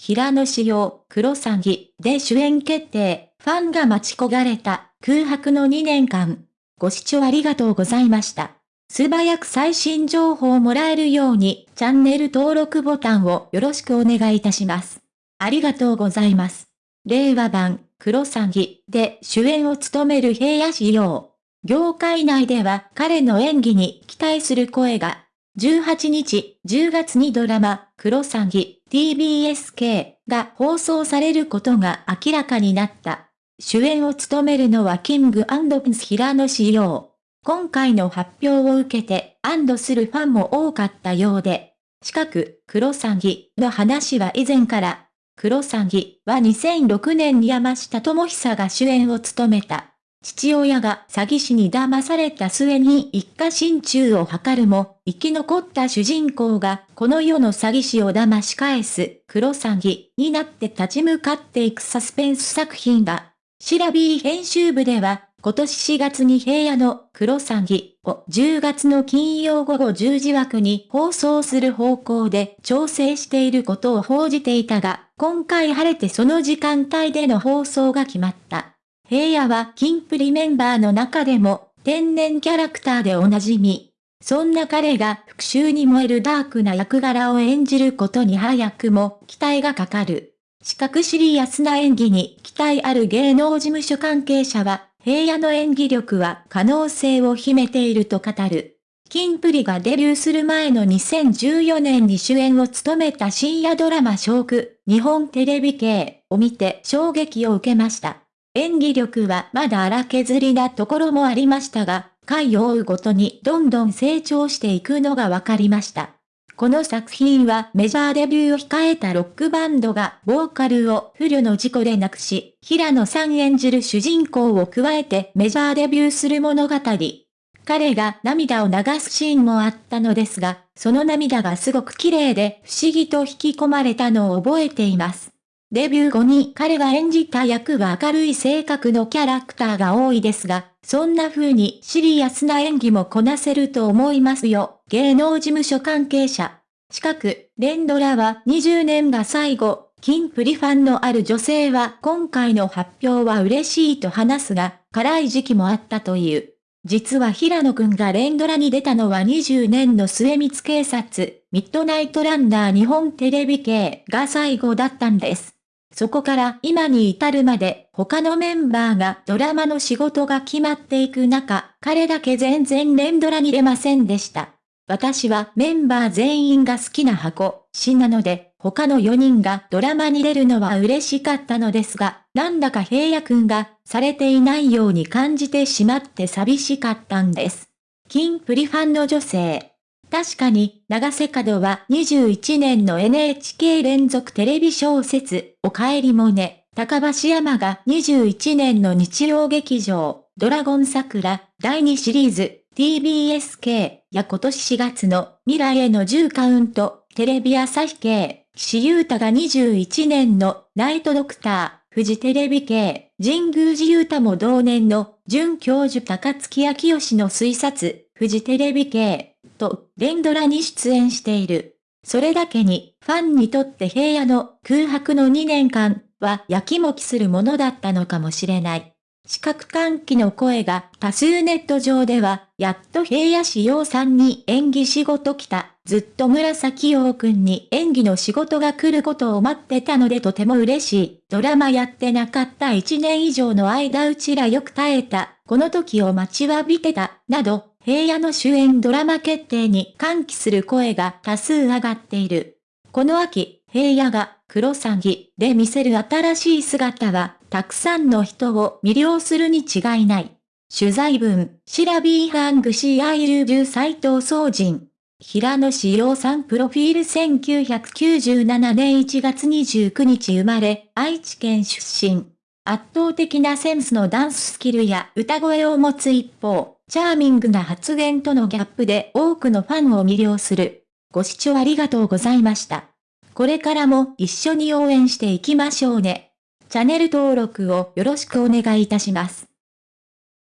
平野紫耀、黒詐欺で主演決定、ファンが待ち焦がれた空白の2年間。ご視聴ありがとうございました。素早く最新情報をもらえるように、チャンネル登録ボタンをよろしくお願いいたします。ありがとうございます。令和版、黒詐欺で主演を務める平野仕様。業界内では彼の演技に期待する声が、18日、10月にドラマ、黒詐欺、TBSK が放送されることが明らかになった。主演を務めるのはキングピンス平野仕様。今回の発表を受けて安堵するファンも多かったようで、近く、黒詐欺の話は以前から、黒詐欺は2006年に山下智久が主演を務めた。父親が詐欺師に騙された末に一家心中を図るも、生き残った主人公がこの世の詐欺師を騙し返す黒詐欺になって立ち向かっていくサスペンス作品だ。シラビー編集部では今年4月に平野の黒詐欺を10月の金曜午後10時枠に放送する方向で調整していることを報じていたが、今回晴れてその時間帯での放送が決まった。平野はキンプリメンバーの中でも天然キャラクターでおなじみ。そんな彼が復讐に燃えるダークな役柄を演じることに早くも期待がかかる。四角シリアスな演技に期待ある芸能事務所関係者は平野の演技力は可能性を秘めていると語る。キンプリがデビューする前の2014年に主演を務めた深夜ドラマショーク、日本テレビ系を見て衝撃を受けました。演技力はまだ荒削りなところもありましたが、回を追うごとにどんどん成長していくのが分かりました。この作品はメジャーデビューを控えたロックバンドがボーカルを不慮の事故で亡くし、平野さん演じる主人公を加えてメジャーデビューする物語。彼が涙を流すシーンもあったのですが、その涙がすごく綺麗で不思議と引き込まれたのを覚えています。デビュー後に彼が演じた役は明るい性格のキャラクターが多いですが、そんな風にシリアスな演技もこなせると思いますよ。芸能事務所関係者。近く、連ドラは20年が最後、キンプリファンのある女性は今回の発表は嬉しいと話すが、辛い時期もあったという。実は平野くんが連ドラに出たのは20年の末光警察、ミッドナイトランナー日本テレビ系が最後だったんです。そこから今に至るまで他のメンバーがドラマの仕事が決まっていく中、彼だけ全然連ドラに出ませんでした。私はメンバー全員が好きな箱、詩なので、他の4人がドラマに出るのは嬉しかったのですが、なんだか平野くんがされていないように感じてしまって寂しかったんです。金プリファンの女性。確かに、長瀬角は21年の NHK 連続テレビ小説、おかえりもね、高橋山が21年の日曜劇場、ドラゴン桜、第2シリーズ、TBSK や今年4月の未来への10カウント、テレビ朝日系、岸優太が21年のナイトドクター、フジテレビ系、神宮寺優太も同年の准教授高月明義の推察、フジテレビ系、と、連ドラに出演している。それだけに、ファンにとって平野の空白の2年間はやきもきするものだったのかもしれない。視覚喚起の声が多数ネット上では、やっと平野志陽さんに演技仕事来た。ずっと紫陽くんに演技の仕事が来ることを待ってたのでとても嬉しい。ドラマやってなかった1年以上の間うちらよく耐えた。この時を待ちわびてた。など、平野の主演ドラマ決定に歓喜する声が多数上がっている。この秋、平野がクロサギで見せる新しい姿は、たくさんの人を魅了するに違いない。取材文、シラビーハングシーアイルビュー斎藤総人。平野紫耀さんプロフィール1997年1月29日生まれ、愛知県出身。圧倒的なセンスのダンススキルや歌声を持つ一方、チャーミングな発言とのギャップで多くのファンを魅了する。ご視聴ありがとうございました。これからも一緒に応援していきましょうね。チャンネル登録をよろしくお願いいたします。